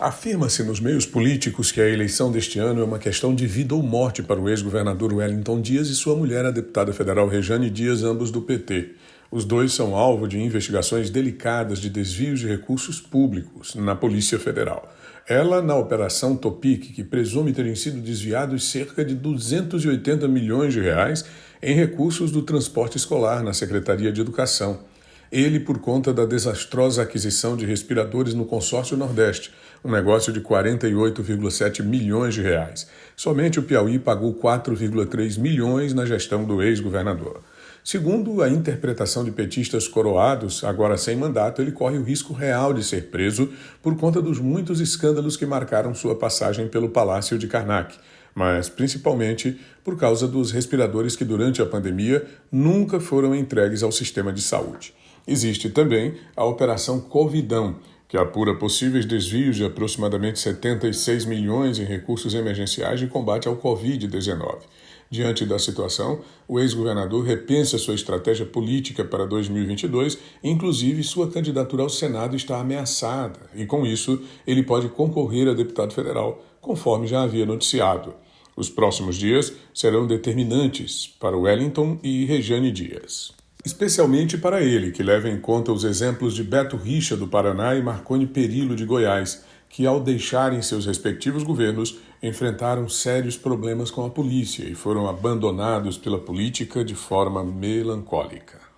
Afirma-se nos meios políticos que a eleição deste ano é uma questão de vida ou morte para o ex-governador Wellington Dias e sua mulher, a deputada federal Rejane Dias, ambos do PT. Os dois são alvo de investigações delicadas de desvios de recursos públicos na Polícia Federal. Ela na Operação Topic, que presume terem sido desviados cerca de 280 milhões de reais em recursos do transporte escolar na Secretaria de Educação ele por conta da desastrosa aquisição de respiradores no consórcio Nordeste, um negócio de 48,7 milhões de reais. Somente o Piauí pagou 4,3 milhões na gestão do ex-governador. Segundo a interpretação de petistas coroados, agora sem mandato, ele corre o risco real de ser preso por conta dos muitos escândalos que marcaram sua passagem pelo Palácio de Karnak, mas principalmente por causa dos respiradores que durante a pandemia nunca foram entregues ao sistema de saúde. Existe também a Operação Covidão, que apura possíveis desvios de aproximadamente 76 milhões em recursos emergenciais de combate ao Covid-19. Diante da situação, o ex-governador repensa sua estratégia política para 2022, inclusive sua candidatura ao Senado está ameaçada, e com isso ele pode concorrer a deputado federal, conforme já havia noticiado. Os próximos dias serão determinantes para Wellington e Rejane Dias especialmente para ele, que leva em conta os exemplos de Beto Richa do Paraná e Marconi Perillo de Goiás, que ao deixarem seus respectivos governos enfrentaram sérios problemas com a polícia e foram abandonados pela política de forma melancólica.